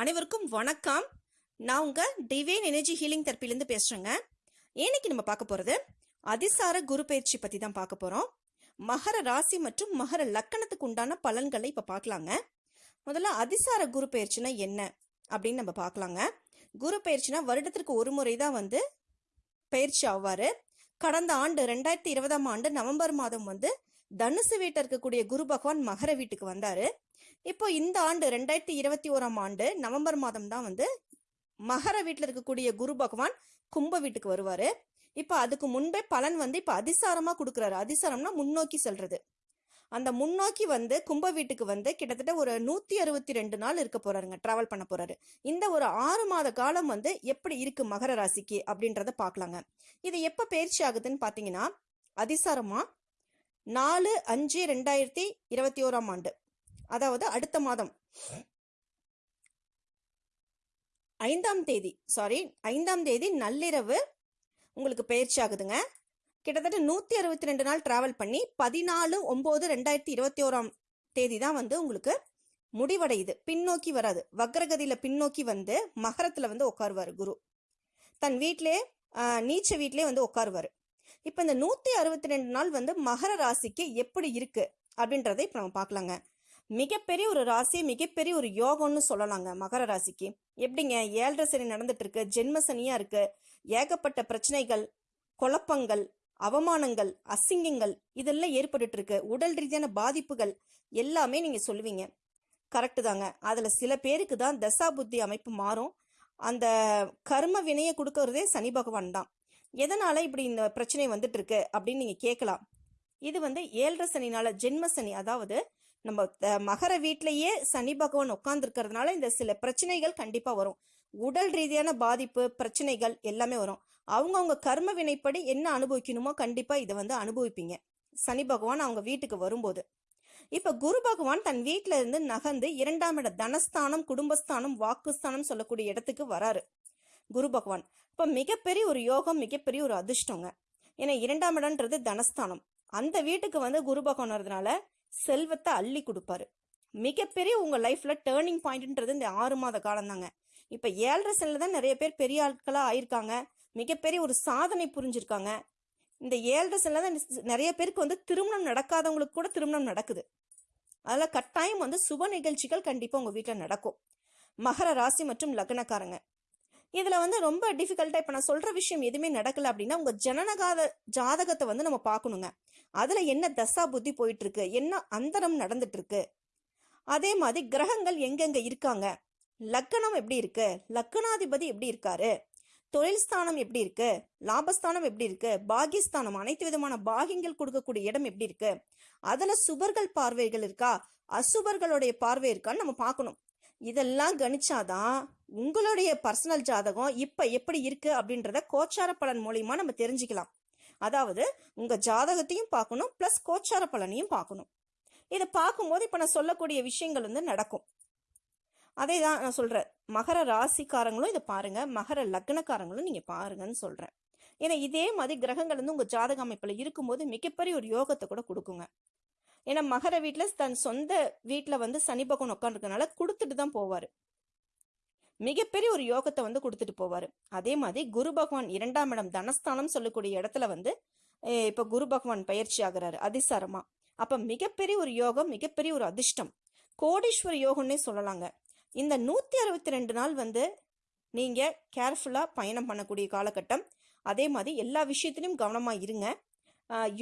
அனைவருக்கும் வணக்கம். நான் உங்க டிவைன் எனர்ஜி ஹீலிங் தெரப்பிலேருந்து பேசுறேங்க. இன்னைக்கு நம்ம பார்க்க போறது அதிசார குரு பயிற்சி பத்தி தான் பார்க்க போறோம். மகர ராசி மற்றும் மகர லக்கணத்துக்கு உண்டான பலன்களை இப்ப பார்க்கலாங்க. முதல்ல அதிசார குரு பயிற்சினா என்ன அப்படின்னு நம்ம பார்க்கலாங்க. குரு பயிற்சினா வருடத்திற்கு ஒரு முறை தான் வந்து பயிற்சி ஆவாரு. கடந்த ஆண்டு ரெண்டாயிரத்தி இருபதாம் ஆண்டு நவம்பர் மாதம் வந்து தனுசு வீட்டில் இருக்கக்கூடிய குரு பகவான் மகர வீட்டுக்கு வந்தாரு. இப்போ இந்த ஆண்டு ரெண்டாயிரத்தி இருபத்தி ஓராம் ஆண்டு நவம்பர் மாதம் தான் வந்து மகர வீட்டில் இருக்கக்கூடிய குரு பகவான் கும்ப வீட்டுக்கு வருவாரு. இப்போ அதுக்கு முன்பே பலன் வந்து இப்போ அதிசாரமா கொடுக்குறாரு. அதிசாரம்னா முன்னோக்கி செல்றது. அந்த முன்னோக்கி வந்து கும்ப வீட்டுக்கு வந்து கிட்டத்தட்ட ஒரு நூத்தி அறுபத்தி ரெண்டு நாள் இருக்க போறாருங்க டிராவல் பண்ண போறாரு. இந்த ஒரு ஆறு மாத காலம் வந்து எப்படி இருக்கு மகர ராசிக்கு அப்படின்றத பார்க்கலாங்க. இது எப்ப பயிற்சி ஆகுதுன்னு பாத்தீங்கன்னா அதிசாரமா நாலு அஞ்சு ரெண்டாயிரத்தி இருபத்தி ஓராம் ஆண்டு. அதாவது அடுத்த மாதம். ஐந்தாம் தேதி சாரி ஐந்தாம் தேதி நள்ளிரவு உங்களுக்கு பயிற்சி ஆகுதுங்க. கிட்டத்தட்ட நூற்றி அறுபத்தி ரெண்டு நாள் டிராவல் பண்ணி பதினாலு ஒம்பது ரெண்டாயிரத்தி இருபத்தி ஓராம் தேதி தான் வந்து உங்களுக்கு முடிவடையுது. பின்னோக்கி வராது. வக்ரகதியில் பின்னோக்கி வந்து மகரத்தில் வந்து உட்காருவார் குரு. தன் வீட்டிலே நீச்ச வீட்டிலே வந்து உட்காருவார். இப்போ இந்த நூற்றி அறுபத்தி ரெண்டு நாள் வந்து மகர ராசிக்கு எப்படி இருக்கு? அப்படின்றதை இப்போ நம்ம பார்க்கலாங்க. மிகப்பெரிய ஒரு ராசி மிகப்பெரிய ஒரு யோகம்னு சொல்லலாங்க மகர ராசிக்கு. எப்படிங்க? ஏழரை சனி நடந்துட்டு இருக்கு ஜென்ம சனியா இருக்கு. ஏகப்பட்ட பிரச்சனைகள் குழப்பங்கள் அவமானங்கள் அசிங்கங்கள் இதெல்லாம் ஏற்பட்டுட்டு இருக்கு உடல் ரீதியான பாதிப்புகள் எல்லாமே நீங்க சொல்லுவீங்க. கரெக்டு தாங்க. அதுல சில பேருக்கு தான் தசா புத்தி அமைப்பு மாறும். அந்த கர்ம வினையை கொடுக்கறதே சனி பகவான் தான். எதனால் இப்படி இந்த பிரச்சனை வந்துட்டு இருக்கு அப்படின்னு நீங்கள் கேட்கலாம். இது வந்து ஏழரை சனினால ஜென்ம சனி அதாவது நம்ம த- மகர வீட்டிலேயே சனி பகவான் உட்கார்ந்துருக்கிறதுனால இந்த சில பிரச்சனைகள் கண்டிப்பாக வரும். உடல் ரீதியான பாதிப்பு பிரச்சனைகள் எல்லாமே வரும். அவங்கவுங்க கர்ம வினைப்படி என்ன அனுபவிக்கணுமோ கண்டிப்பாக இதை வந்து அனுபவிப்பீங்க. சனி பகவான் அவங்க வீட்டுக்கு வரும்போது. இப்போ குரு பகவான் தன் வீட்ல இருந்து நகர்ந்து இரண்டாம் இட தனஸ்தானம் குடும்பஸ்தானம் வாக்குஸ்தானம் சொல்லக்கூடிய இடத்துக்கு வராரு. குரு பகவான். இப்போ மிகப்பெரிய ஒரு யோகம் மிகப்பெரிய ஒரு அதிர்ஷ்டங்க. ஏன்னா இரண்டாம் இடம்ன்றது தனஸ்தானம். அந்த வீட்டுக்கு வந்து குரு பகவான் வரதுனால செல்வத்தை அள்ளி கொடுப்பாரு. மிகப்பெரிய உங்கள் லைஃப்பில் டேர்னிங் பாயிண்ட்ன்றது இந்த ஆறு மாத காலம் தாங்க இப்போ ஏழரை செல்ல தான் நிறைய பேர் பெரிய ஆட்களாக ஆயிருக்காங்க. மிகப்பெரிய ஒரு சாதனை புரிஞ்சிருக்காங்க. இந்த ஏழரை செல்ல தான் நிறைய பேருக்கு வந்து திருமணம் நடக்காதவங்களுக்கு கூட திருமணம் நடக்குது. அதில் கட்டாயம் வந்து சுப நிகழ்ச்சிகள் கண்டிப்பாக உங்கள் வீட்டில் நடக்கும். மகர ராசி மற்றும் லக்னக்காரங்க. இதில் வந்து ரொம்ப டிஃபிகல்ட்டாக இப்போ நான் சொல்கிற விஷயம் எதுவுமே நடக்கல அப்படின்னா உங்கள் ஜனனகாத ஜாதகத்தை வந்து நம்ம பார்க்கணுங்க. அதில் என்ன தசா புத்தி போயிட்டுருக்கு? என்ன அந்தரம் நடந்துட்டுருக்கு? அதே மாதிரி கிரகங்கள் எங்கெங்கே இருக்காங்க? லக்கணம் எப்படி இருக்கு? லக்கணாதிபதி எப்படி இருக்காரு? தொழில் ஸ்தானம் எப்படி இருக்கு? லாபஸ்தானம் எப்படி இருக்கு? பாகிஸ்தானம் அனைத்து விதமான பாகியங்கள் கொடுக்கக்கூடிய இடம் எப்படி இருக்கு? அதுல சுபர்கள் பார்வைகள் இருக்கா? அசுபர்களுடைய பார்வை இருக்கான்னு நம்ம பார்க்கணும். இதெல்லாம் கணிச்சாதான் உங்களுடைய பர்சனல் ஜாதகம் இப்போ எப்படி இருக்கு அப்படின்றத கோச்சார பலன் மூலியமா நம்ம தெரிஞ்சுக்கலாம். அதாவது உங்க ஜாதகத்தையும் பார்க்கணும் பிளஸ் கோச்சார பலனையும் பார்க்கணும். இதை பார்க்கும்போது இப்போ நான் சொல்லக்கூடிய விஷயங்கள் வந்து நடக்கும். அதே தான் நான் சொல்கிறேன் மகர ராசிக்காரங்களும் இதை பாருங்கள் மகர லக்னக்காரங்களும் நீங்கள் பாருங்கன்னு சொல்கிறேன் ஏன்னா இதே மாதிரி கிரகங்கள் வந்து உங்கள் ஜாதக அமைப்பில் இருக்கும்போது மிகப்பெரிய ஒரு யோகத்தை கூட கொடுக்குங்க. ஏன்னா மகர வீட்டில் தன் சொந்த வீட்டில் வந்து சனி பகவான் உட்காந்துருக்கனால கொடுத்துட்டு தான் போவார். மிகப்பெரிய ஒரு யோகத்தை வந்து கொடுத்துட்டு போவார். அதே மாதிரி குரு பகவான் இரண்டாம் இடம் தனஸ்தானம் சொல்லக்கூடிய இடத்துல வந்து இப்போ குரு பகவான் பயிற்சி ஆகிறாரு அதிசாரமாக அப்போ மிகப்பெரிய ஒரு யோகம் மிகப்பெரிய ஒரு அதிர்ஷ்டம். கோடீஸ்வர யோகம்னே சொல்லலாங்க. இந்த நூற்றி அறுபத்தி ரெண்டு நாள் வந்து நீங்கள் கேர்ஃபுல்லாக பயணம் பண்ணக்கூடிய காலகட்டம். அதே மாதிரி எல்லா விஷயத்திலையும் கவனமாக இருங்க.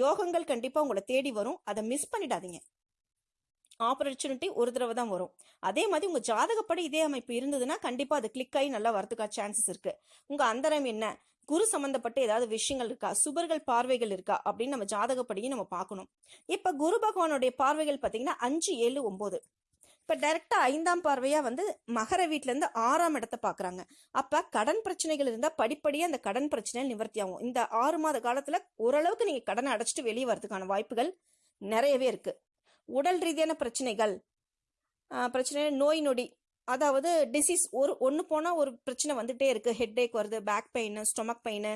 யோகங்கள் கண்டிப்பாக உங்களை தேடி வரும். அதை மிஸ் பண்ணிடாதீங்க. ஆப்பர்ச்சுனிட்டி ஒரு தடவை தான் வரும். அதே மாதிரி உங்கள் ஜாதகப்படி இதே அமைப்பு இருந்ததுன்னா கண்டிப்பாக அது கிளிக் ஆகி நல்லா வரதுக்கா சான்சஸ் இருக்குது உங்கள் அந்தரம் என்ன? குரு சம்பந்தப்பட்ட ஏதாவது விஷயங்கள் இருக்கா? சுபர்கள் பார்வைகள் இருக்கா? அப்படின்னு நம்ம ஜாதகப்படியும் நம்ம பார்க்கணும். இப்போ குரு பகவானுடைய பார்வைகள் பார்த்தீங்கன்னா அஞ்சு ஏழு ஒம்பது இப்போ டைரக்டா ஐந்தாம் பார்வையா வந்து மகர வீட்ல இருந்து ஆறாம் இடத்தை பாக்குறாங்க. அப்ப கடன் பிரச்சனைகள் இருந்தா படிப்படியாக அந்த கடன் பிரச்சனை நிவர்த்தி ஆகும். இந்த ஆறு மாத காலத்துல ஓரளவுக்கு நீங்க கடனை அடைச்சிட்டு வெளியே வரதுக்கான வாய்ப்புகள் நிறையவே இருக்கு. உடல் ரீதியான பிரச்சனைகள் பிரச்சனை நோய் நொடி அதாவது டிசீஸ் ஒரு ஒன்று போனால் ஒரு பிரச்சனை வந்துட்டே இருக்குது ஹெட்டேக் வருது back pain stomach pain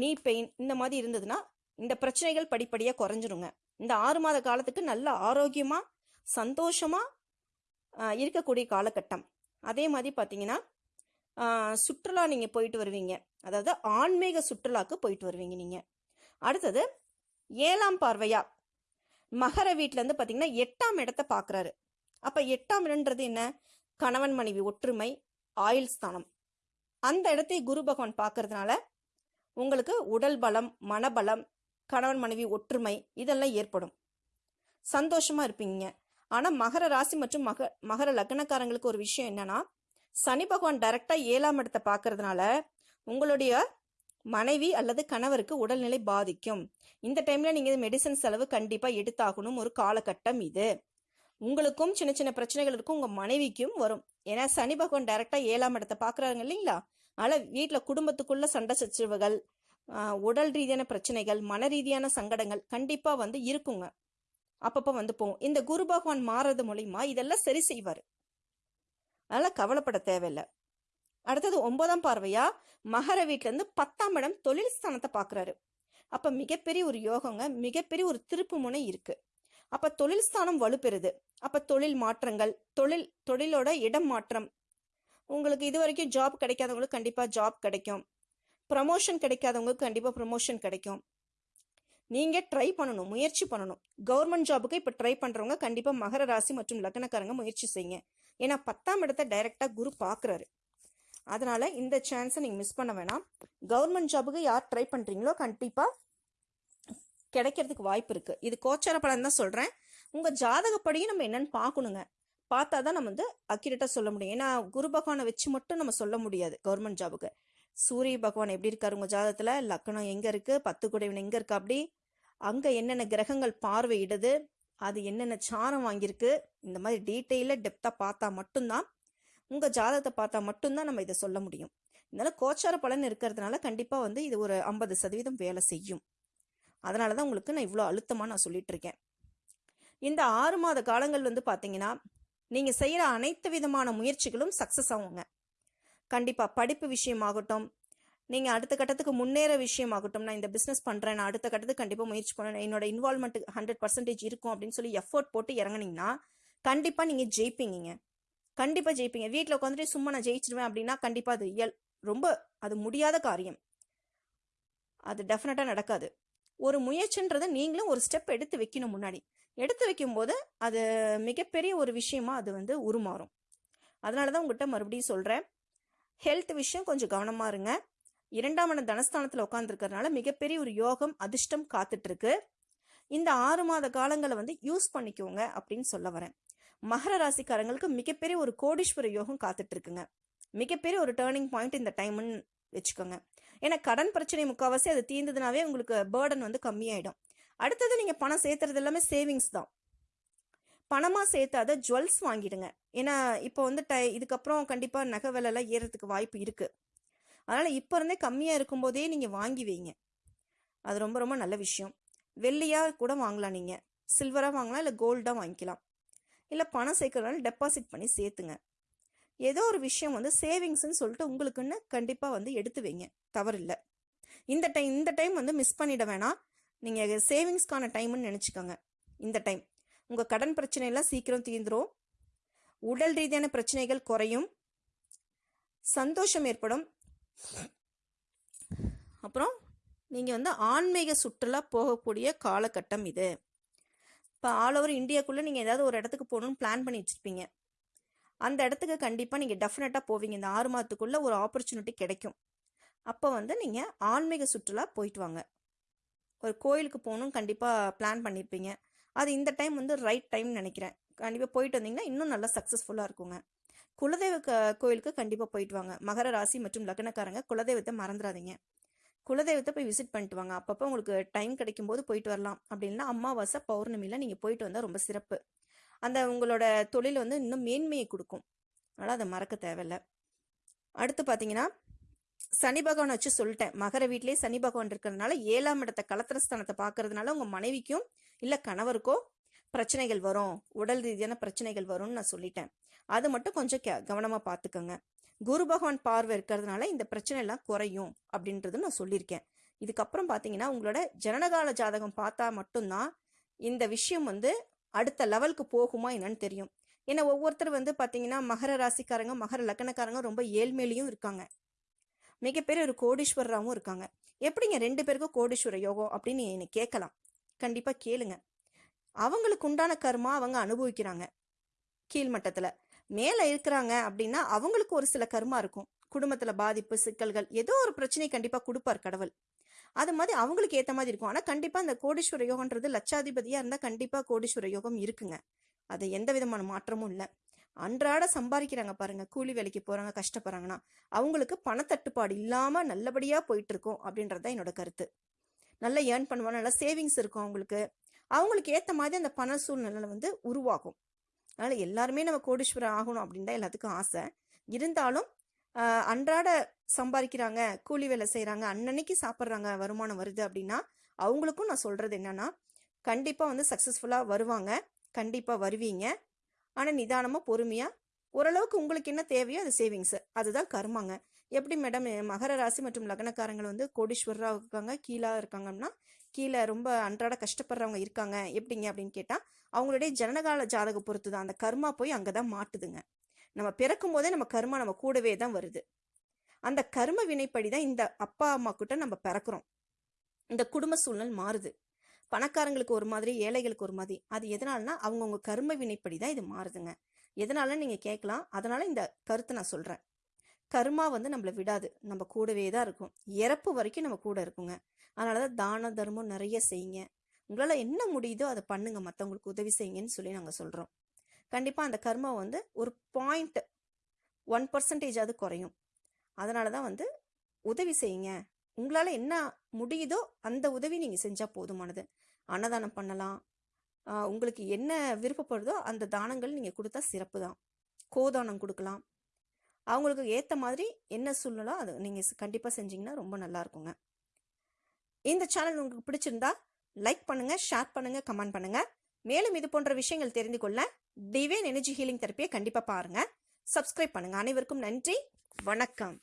knee pain இந்த மாதிரி இருந்ததுன்னா இந்த பிரச்சனைகள் படிப்படியாக குறைஞ்சிருங்க. இந்த ஆறு மாத காலத்துக்கு நல்ல ஆரோக்கியமாக சந்தோஷமாக இருக்கக்கூடிய காலகட்டம். அதே மாதிரி பார்த்தீங்கன்னா சுற்றுலா நீங்கள் போயிட்டு வருவீங்க. அதாவது ஆன்மீக சுற்றுலாக்கு போயிட்டு வருவீங்க நீங்கள் அடுத்தது ஏழாம் பார்வையா? மகர வீட்டிலேருந்து பார்த்தீங்கன்னா எட்டாம் இடத்தை பார்க்குறாரு அப்போ எட்டாம் இடன்றது என்ன? கணவன் மனைவி ஒற்றுமை ஆயுள் ஸ்தானம். அந்த இடத்தை குரு பகவான் பார்க்கறதுனால உங்களுக்கு உடல் பலம் மனபலம் கணவன் மனைவி ஒற்றுமை இதெல்லாம் ஏற்படும். சந்தோஷமாக இருப்பீங்க. ஆனால் மகர ராசி மற்றும் மக மகர லக்னக்காரங்களுக்கு ஒரு விஷயம் என்னன்னா சனி பகவான் டைரக்டா ஏழாம் இடத்தை பார்க்கறதுனால உங்களுடைய மனைவி அல்லது கணவருக்கு உடல்நிலை பாதிக்கும். இந்த டைம்ல நீங்க மெடிசன் செலவு கண்டிப்பா எடுத்தாகணும். ஒரு காலகட்டம் இது. உங்களுக்கும் சின்ன சின்ன பிரச்சனைகள் இருக்கும். உங்க மனைவிக்கும் வரும். ஏன்னா சனி பகவான் டைரக்டா ஏழாம் இடத்தை பாக்குறாங்க இல்லைங்களா? அதனால வீட்டுல குடும்பத்துக்குள்ள சண்டை சச்சரவுகள் உடல் ரீதியான பிரச்சனைகள் மன ரீதியான சங்கடங்கள் கண்டிப்பா வந்து இருக்குங்க. அப்பப்போ வந்து போகும். இந்த குரு பகவான் மாறுறது மூலியமா இதெல்லாம் சரி செய்வார். அதெல்லாம் கவலைப்பட தேவையில்லை. அடுத்தது ஒன்பதாம் பார்வையா மகர வீட்டிலேருந்து பத்தாம் இடம் தொழில் ஸ்தானத்தை பார்க்குறாரு. அப்போ மிகப்பெரிய ஒரு யோகங்க மிகப்பெரிய ஒரு திருப்பு முனை இருக்குது அப்போ தொழில் ஸ்தானம் வலுப்பெறுது. அப்போ தொழில் மாற்றங்கள் தொழில் தொழிலோட இடம் மாற்றம். உங்களுக்கு இது வரைக்கும் ஜாப் கிடைக்காதவங்களுக்கு கண்டிப்பாக ஜாப் கிடைக்கும். ப்ரமோஷன் கிடைக்காதவங்களுக்கு கண்டிப்பாக ப்ரமோஷன் கிடைக்கும். நீங்க ட்ரை பண்ணணும் முயற்சி பண்ணணும். கவர்மெண்ட் ஜாபுக்கு இப்ப ட்ரை பண்றவங்க கண்டிப்பா மகர ராசி மற்றும் லக்னக்காரங்க முயற்சி செய்யுங்க. ஏன்னா பத்தாம் இடத்த டைரக்டா குரு பாக்குறாரு. அதனால இந்த சான்ஸை நீங்க மிஸ் பண்ண வேணாம். கவர்மெண்ட் ஜாபுக்கு யார் ட்ரை பண்றீங்களோ கண்டிப்பா கிடைக்கிறதுக்கு வாய்ப்பு இருக்கு. இது கோச்சார பலன் தான் சொல்றேன். உங்க ஜாதகப்படியும் நம்ம என்னன்னு பார்க்கணுங்க. பார்த்தா தான் நம்ம வந்து அக்யூரேட்டா சொல்ல முடியும். ஏன்னா குரு பகவானை வச்சு மட்டும் நம்ம சொல்ல முடியாது கவர்மெண்ட் ஜாபுக்கு சூரிய பகவான் எப்படி இருக்காரு உங்க ஜாதகத்துல? லக்னம் எங்க இருக்கு? பத்து குடைவன் எங்க இருக்கு அப்படி? அங்க என்னென்ன கிரகங்கள் பார்வையிடுது? அது என்னென்ன சாரம் வாங்கியிருக்கு? இந்த மாதிரி டீட்டெயில டெப்தா பார்த்தா மட்டும்தான் உங்க ஜாதகத்தை பார்த்தா மட்டும்தான் நம்ம இதை சொல்ல முடியும். இதனால கோச்சார பலன் இருக்கிறதுனால கண்டிப்பா வந்து இது ஒரு ஐம்பது சதவீதம் வேலை செய்யும். அதனால தான் உங்களுக்கு நான் இவ்வளோ அழுத்தமாக நான் சொல்லிட்டு இருக்கேன். இந்த ஆறு மாத காலங்கள் வந்து பார்த்தீங்கன்னா நீங்கள் செய்கிற அனைத்து விதமான முயற்சிகளும் சக்ஸஸ் ஆகுங்க. கண்டிப்பாக படிப்பு விஷயமாகட்டும் நீங்கள் அடுத்த கட்டத்துக்கு முன்னேற விஷயமாகட்டும் நான் இந்த பிஸ்னஸ் பண்ணுறேன் நான் அடுத்த கட்டத்துக்கு கண்டிப்பாக முயற்சி பண்ணேன் என்னோட இன்வால்மெண்ட் ஹண்ட்ரட் பர்சன்டேஜ் இருக்கும் அப்படின்னு சொல்லி எஃபோர்ட் போட்டு இறங்குனீங்கன்னா கண்டிப்பாக நீங்கள் ஜெயிப்பீங்க கண்டிப்பாக ஜெயிப்பீங்க. வீட்டில் உட்காந்துட்டு சும்மா நான் ஜெயிச்சிடுவேன் அப்படின்னா கண்டிப்பாக அது இயல் ரொம்ப அது முடியாத காரியம். அது டெஃபினட்டாக நடக்காது. ஒரு முயற்சின்றதை நீங்களும் ஒரு ஸ்டெப் எடுத்து வைக்கணும் முன்னாடி. எடுத்து வைக்கும்போது அது மிகப்பெரிய ஒரு விஷயமா அது வந்து உருமாறும். அதனால தான் உங்கள்கிட்ட மறுபடியும் சொல்கிறேன் ஹெல்த் விஷயம் கொஞ்சம் கவனமாக இருங்க. இரண்டாம் இடம் தனஸ்தானத்தில் உட்காந்துருக்கறனால மிகப்பெரிய ஒரு யோகம் அதிர்ஷ்டம் காத்துட்ருக்கு. இந்த ஆறு மாத காலங்களை வந்து யூஸ் பண்ணிக்கோங்க அப்படின்னு சொல்ல வரேன். மகர ராசிக்காரங்களுக்கு மிகப்பெரிய ஒரு கோடீஸ்வர யோகம் காத்துட்ருக்குங்க. மிகப்பெரிய ஒரு டேர்னிங் பாயிண்ட் இந்த டைம்னு வச்சுக்கோங்க. ஏன்னா கடன் பிரச்சனை முக்கால்வாசி அது தீர்ந்ததுனாவே உங்களுக்கு பேர்டன் வந்து கம்மியாயிடும். அடுத்தது நீங்க பணம் சேர்த்துறது எல்லாமே சேவிங்ஸ் தான். பணமாக சேர்த்தாத ஜுவல்ஸ் வாங்கிடுங்க. ஏன்னா இப்போ வந்து டை இதுக்கப்புறம் கண்டிப்பாக நகை விலைலாம் எல்லாம் ஏறதுக்கு வாய்ப்பு இருக்குது அதனால் இப்போ இருந்தே கம்மியாக இருக்கும்போதே நீங்கள் வாங்கி வைங்க. அது ரொம்ப ரொம்ப நல்ல விஷயம். வெள்ளியாக கூட வாங்கலாம் நீங்கள் சில்வராக வாங்கலாம் இல்லை கோல்டாக வாங்கிக்கலாம். இல்லை பணம் சேர்க்கறதுனால டெபாசிட் பண்ணி சேர்த்துங்க. ஏதோ ஒரு விஷயம் வந்து சேவிங்ஸ்ன்னு சொல்லிட்டு உங்களுக்குன்னு கண்டிப்பாக வந்து எடுத்து வைங்க. தவறில்லை. இந்த டைம் இந்த டைம் வந்து மிஸ் பண்ணிட வேணாம். நீங்கள் சேவிங்ஸ்க்கான டைம்னு நினச்சிக்கோங்க. இந்த டைம். உங்கள் கடன் பிரச்சனையெல்லாம் சீக்கிரம் தீர்ந்துரும். உடல் ரீதியான பிரச்சனைகள் குறையும். சந்தோஷம் ஏற்படும். அப்புறம் நீங்கள் வந்து ஆன்மீக சுற்றுலா போகக்கூடிய காலகட்டம் இது. இப்போ ஆல் ஓவர் இந்தியாக்குள்ளே நீங்கள் ஏதாவது ஒரு இடத்துக்கு போகணும்னு பிளான் பண்ணி வச்சுருப்பீங்க. அந்த இடத்துக்கு கண்டிப்பாக நீங்கள் டெஃபினட்டாக போவீங்க. இந்த ஆறு மாதத்துக்குள்ளே ஒரு ஆப்பர்ச்சுனிட்டி கிடைக்கும். அப்போ வந்து நீங்கள் ஆன்மீக சுற்றுலா போயிட்டு வாங்க. ஒரு கோயிலுக்கு போகணும் கண்டிப்பாக பிளான் பண்ணியிருப்பீங்க அது இந்த டைம் வந்து ரைட் டைம் நினைக்கிறேன். கண்டிப்பாக போயிட்டு வந்தீங்கன்னா இன்னும் நல்லா சக்ஸஸ்ஃபுல்லாக இருக்குங்க. குலதெய்வ கோயிலுக்கு கண்டிப்பாக போயிட்டு வாங்க. மகர ராசி மற்றும் லக்னக்காரங்க குலதெய்வத்தை மறந்துடாதீங்க குலதெய்வத்தை போய் விசிட் பண்ணிட்டு வாங்க. அப்பப்போ உங்களுக்கு டைம் கிடைக்கும் போது போயிட்டு வரலாம். அப்படின்னா அமாவாசை பௌர்ணமியில் நீங்கள் போயிட்டு வந்தால் ரொம்ப சிறப்பு. அந்த உங்களோட தொழில் வந்து இன்னும் மேன்மையை கொடுக்கும். அதனால் அதை மறக்க தேவையில்ல. அடுத்து பார்த்தீங்கன்னா சனி பகவான் வச்சு சொல்லிட்டேன். மகர வீட்டிலேயே சனி பகவான் இருக்கிறதுனால ஏழாம் இடத்த கலத்திரஸ்தானத்தை பார்க்கறதுனால உங்கள் மனைவிக்கும் இல்லை கணவருக்கோ பிரச்சனைகள் வரும். உடல் ரீதியான பிரச்சனைகள் வரும்னு நான் சொல்லிட்டேன். அது மட்டும் கொஞ்சம் கே கவனமாக பார்த்துக்கோங்க. குரு பகவான் பார்வை இருக்கிறதுனால இந்த பிரச்சனை எல்லாம் குறையும் அப்படின்றது நான் சொல்லியிருக்கேன். இதுக்கப்புறம் பார்த்தீங்கன்னா உங்களோட ஜனனகால ஜாதகம் பார்த்தா மட்டும்தான் இந்த விஷயம் வந்து அடுத்த லெவலுக்கு போகுமா என்னன்னு தெரியும். ஏன்னா ஒவ்வொருத்தர் வந்து பார்த்தீங்கன்னா மகர ராசிக்காரங்க மகர லக்கணக்காரங்க ரொம்ப ஏழ்மையிலையும் இருக்காங்க. மிகப்பெரிய ஒரு கோடீஸ்வரராகவும் இருக்காங்க. எப்படிங்க ரெண்டு பேருக்கும் கோடீஸ்வர யோகம் அப்படின்னு என்னை கேட்கலாம். கண்டிப்பாக கேளுங்க. அவங்களுக்கு உண்டான கர்மா அவங்க அனுபவிக்கிறாங்க. கீழ்மட்டத்தில். மேலே இருக்கிறாங்க அப்படின்னா அவங்களுக்கு ஒரு சில கர்மா இருக்கும். குடும்பத்தில் பாதிப்பு சிக்கல்கள் ஏதோ ஒரு பிரச்சனை கண்டிப்பாக கொடுப்பார் கடவுள். அது மாதிரி அவங்களுக்கு ஏற்ற மாதிரி இருக்கும். ஆனால் கண்டிப்பாக அந்த கோடீஸ்வர யோகன்றது லட்சாதிபதியாக இருந்தால் கண்டிப்பாக கோடீஸ்வர யோகம் இருக்குங்க. அது எந்த விதமான மாற்றமும் இல்லை. அன்றாட சம்பாதிக்கிறாங்க பாருங்க. கூலி வேலைக்கு போறாங்க கஷ்டப்படுறாங்கன்னா அவங்களுக்கு பணத்தட்டுப்பாடு இல்லாம நல்லபடியா போயிட்டு இருக்கும் அப்படின்றது தான் என்னோட கருத்து. நல்லா ஏர்ன் பண்ணுவாங்க. நல்லா சேவிங்ஸ் இருக்கும் அவங்களுக்கு. அவங்களுக்கு ஏத்த மாதிரி அந்த பண சூழ்நிலை வந்து உருவாகும். அதனால எல்லாருமே நம்ம கோடீஸ்வரர் ஆகணும் அப்படின்னு தான் எல்லாத்துக்கும் ஆசை. இருந்தாலும் அன்றாட சம்பாதிக்கிறாங்க கூலி வேலை செய்கிறாங்க அன்னன்னைக்கு சாப்பிட்றாங்க வருமானம் வருது அப்படின்னா அவங்களுக்கும் நான் சொல்கிறது என்னன்னா கண்டிப்பாக வந்து சக்ஸஸ்ஃபுல்லாக வருவாங்க. கண்டிப்பாக வருவீங்க. ஆனால் நிதானமாக பொறுமையாக ஓரளவுக்கு உங்களுக்கு என்ன தேவையோ அது சேவிங்ஸ் அதுதான் கருமாங்க. எப்படி மேடம் மகர ராசி மற்றும் லக்னக்காரங்கள் வந்து கோடீஸ்வரராக இருக்காங்க கீழாக இருக்காங்கன்னா கீழே ரொம்ப அன்றாட கஷ்டப்படுறவங்க இருக்காங்க எப்படிங்க அப்படின்னு கேட்டால் அவங்களுடைய ஜனனகால ஜாதக பொறுத்து தான் அந்த கர்மா போய் அங்கே தான் மாட்டுதுங்க. நம்ம பிறக்கும் போதே நம்ம கர்மா நம்ம கூடவே தான் வருது. அந்த கர்ம வினைப்படி தான் இந்த அப்பா அம்மா கிட்ட நம்ம பிறக்கிறோம். இந்த குடும்ப சூழ்நிலை மாறுது. பணக்காரங்களுக்கு ஒரு மாதிரி ஏழைகளுக்கு ஒரு மாதிரி. அது எதனாலனா அவங்கவுங்க கர்ம வினைப்படி தான் இது மாறுதுங்க. எதனால நீங்கள் கேட்கலாம். அதனால இந்த கருத்தை நான் சொல்கிறேன் கர்மா வந்து நம்மளை விடாது. நம்ம கூடவே தான் இருக்கும். இறப்பு வரைக்கும் நம்ம கூட இருக்குங்க. அதனால தான் தான தர்மம் நிறைய செய்யுங்க. உங்களால் என்ன முடியுதோ அதை பண்ணுங்க. மற்றவங்களுக்கு உதவி செய்யுங்கன்னு சொல்லி நாங்கள் சொல்கிறோம் கண்டிப்பாக அந்த கர்மா வந்து ஒரு பாயிண்ட் ஒன் பர்சன்டேஜாவது குறையும். அதனால தான் வந்து உதவி செய்யுங்க. உங்களால் என்ன முடியுதோ அந்த உதவி நீங்கள் செஞ்சால் போதுமானது. அன்னதானம் பண்ணலாம். உங்களுக்கு என்ன விருப்பப்படுதோ அந்த தானங்கள் நீங்கள் கொடுத்தா சிறப்பு தான். கோதானம் கொடுக்கலாம். அவங்களுக்கு ஏற்ற மாதிரி என்ன சூழ்நிலோ அது நீங்கள் கண்டிப்பாக செஞ்சீங்கன்னா ரொம்ப நல்லா இருக்குங்க. இந்த சேனல் உங்களுக்கு பிடிச்சிருந்தா லைக் பண்ணுங்கள் ஷேர் பண்ணுங்கள் கமெண்ட் பண்ணுங்கள் மேலும் இது போன்ற விஷயங்கள் தெரிந்து கொள்ள டிவைன் எனர்ஜி ஹீலிங் தெரப்பியை கண்டிப்பாக பாருங்கள் சப்ஸ்கிரைப் பண்ணுங்கள் அனைவருக்கும் நன்றி. வணக்கம்.